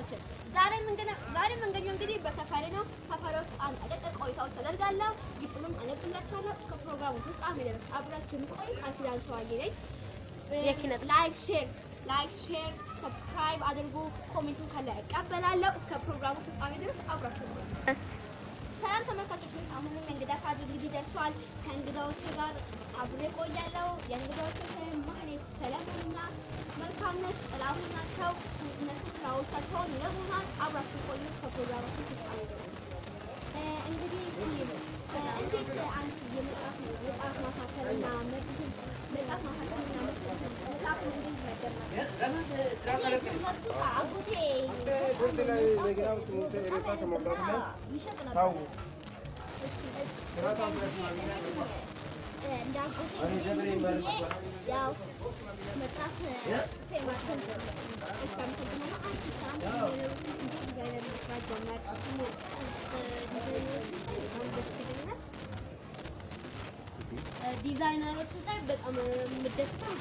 ተመልካቾቻችን ዛሬ መንገድ ዛሬ መንገኛው እንግዲህ በሰፈሬ ነው። ሰፈሬ ውስጥ አንድ አጫጭር ቆይታዎች ተደርጋለሁ። ግጥምም አነብላችኋለሁ። እስከ ፕሮግራሙ ፍጻሜ ድረስ አብራችሁን ቆዩ። ቃል ኪዳን ሰዋዬ ነኝ። like share like share subscribe አድርጉ። comment ኡን ካለ እቀበላለሁ። እስከ ፕሮግራሙ ፍጻሜ ድረስ አብራችሁን ቆዩ። ሰላም ተመልካቾች፣ አሁንም የእንግዳ ካርድ እንግዲህ ደርሷል። ከእንግዳዎቹ ጋር አብሬ ቆያለሁ። የእንግዳዎቹ ስም ማህሌት ሰለሞንና መልካምነት ጥላሁን ናቸው። እነሱ ስራዎቻቸውን ይነግሩናል። አብራችሁ ቆዩ ከፕሮግራማችን ፍጻሜ ድረስ። እ እንግዲህ እ እንዴት አንቺ የመጽሐፍ መጽሐፍ ማሳተምና መጽሐፍ መጽሐፍ ማሳተምና መጽሐፍ መጽሐፍ እንዴት ነበር? አጎቴ ይሸጥ ነበር። ያው በጣም የምደስተው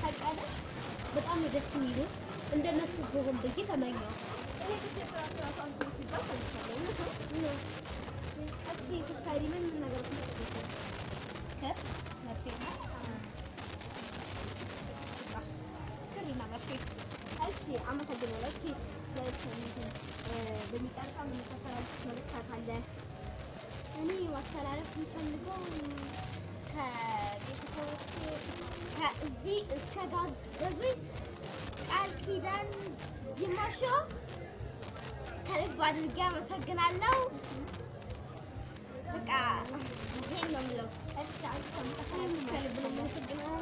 ታውቃለህ፣ በጣም ደስ የሚሉት እንደነሱ ብሆን ብዬ ተመኘው። ምን ምን ነገሮች ነው ከመርፌ ክርና መርፌ። እሺ አመሰግናለሁ። እስኪ በሚቀርጻ የምንከተላልፍ መልእክት አለ? እኔ ማስተላለፍ የምፈልገው ከቤተሰቦቼ ከእዚህ እስከ ጋገዙኝ ቃል ኪዳን ይማሾ ከልብ አድርጌ አመሰግናለሁ። በቃ ይሄን ነው የምለው። ከልብ ነው የማመሰግነው።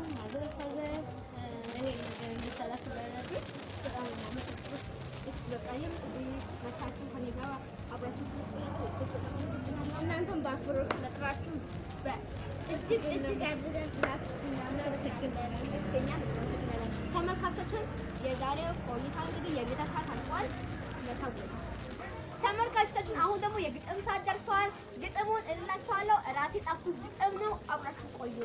ይሄን ነገር እንድሰራ ስላደረጉኝ በጣም ነው የማመሰግነው። እሺ በቃ ይሄን እንግዲህ መታችሁ ከኔ ጋር አብራችሁ ስለቆያችሁ እናንተም በአክብሮት ስለጠራችሁ እጅግ እጅግ አድርገን እናመሰግናለን። ደስተኛ እናመሰግናለን። ተመልካቾችን የዛሬው ቆይታ እንግዲህ የቤተ ሰዓት መታው ተመልካቾቻችን አሁን ደግሞ የግጥም ሰዓት ደርሰዋል። ግጥሙን እላችኋለሁ። እራሴ ጻፍኩት ግጥም ነው። አብራችሁ ቆዩ።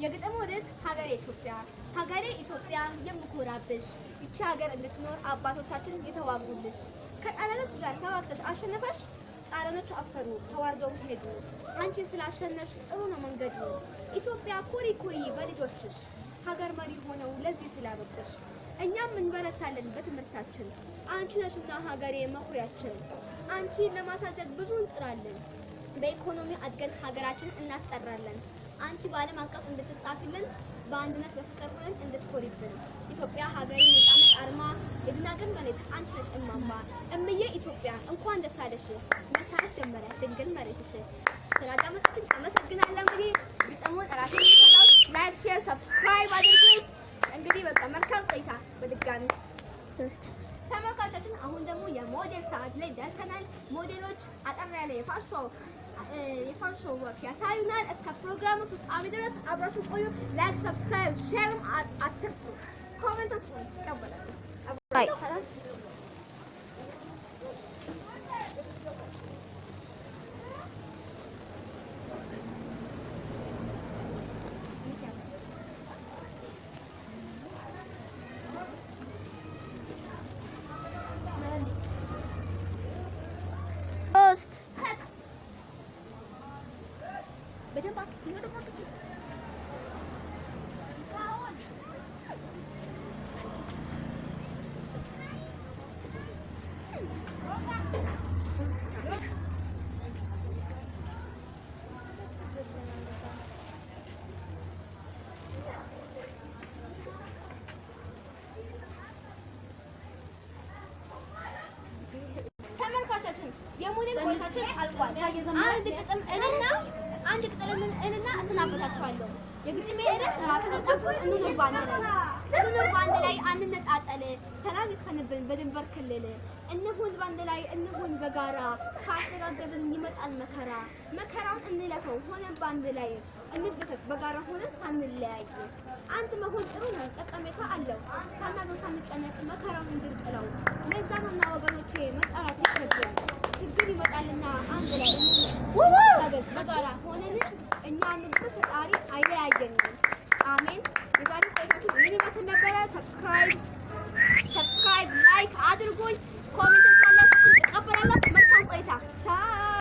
የግጥሙ ርዕስ ሀገሬ ኢትዮጵያ። ሀገሬ ኢትዮጵያ የምኮራብሽ ይቺ ሀገር እንድትኖር አባቶቻችን የተዋጉልሽ ከጣሊያኖች ጋር ተዋግተሽ አሸነፈሽ። ጣሊያኖች አፈሩ፣ ተዋርደው ሄዱ። አንቺ ስላሸነፍሽ ጥሩ ነው መንገዱ። ኢትዮጵያ ኩሪ ኩሪ በልጆችሽ ሀገር መሪ ሆነው ለዚህ ስላበቁሽ እኛም እንበረታለን በትምህርታችን። አንቺ ነሽና ሀገሬ መኩሪያችን። አንቺን ለማሳደግ ብዙ እንጥራለን። በኢኮኖሚ አድገን ሀገራችንን እናስጠራለን። አንቺ በዓለም አቀፍ እንድትጻፊልን በአንድነት በፍቅር ሆነን እንድትኮሪብን ኢትዮጵያ ሀገሬ ነጻነት አርማ የድናግል መሬት አንቺ ነሽ እማማ እምዬ ኢትዮጵያ እንኳን ደስ አለሽ መታረስ ጀመረ ድንግል መሬትሽ። ስላዳመጣችሁኝ አመሰግናለሁ። እንግዲህ ግጥሙን ራሴ like፣ share፣ subscribe አድርጉ። በቃ መልካም ቆይታ በድጋሚ ተመልካቾችን። አሁን ደግሞ የሞዴል ሰዓት ላይ ደርሰናል። ሞዴሎች አጠር ያለ የፋሾ ወቅት ያሳዩናል። እስከ ፕሮግራሙ ፍጻሜ ድረስ አብራችሁ ቆዩ። like፣ subscribe፣ share ም አትርሱ። comment በደንብ አትርሱ፣ በደንብ አትርሱ። ተመልካቾችን የሞዴል ቆይታችን አልቋል። አንድ ግጥም እንና አንድ ግጥም እንና እሰናበታችኋለሁ። የግጥሜ ርዕስ ራስን የጻፍኩት እንኑር በአንድ ላይ እንኑር በአንድ ላይ አንነጣጠል፣ ሰላም ይስፈንብን በድንበር ክልል። እንሁን በአንድ ላይ እንሁን በጋራ፣ ካስተጋገዝን ይመጣል መከራ። መከራውን እንለፈው ሆነን በአንድ ላይ እንደሰት በጋራ ሆነን ሳንለያይ። አንድ መሆን ጥሩ ነው፣ ጠቀሜታ አለው። ሳናገር ሳንጨነቅ መከራውን እንድንጥለው። ለዛ ነውና ወገኖቼ ይከብዳል። ችግር ይመጣልና አንድ ላይ በጋራ ሆነን እኛ ንግስ ፈጣሪ አይለያየንም። አሜን። የዛሬ ቆይታችን ምን ይመስል ነበረ? subscribe subscribe like አድርጉኝ። comment ካላችሁ እቀበላለሁ። መልካም ቆይታ።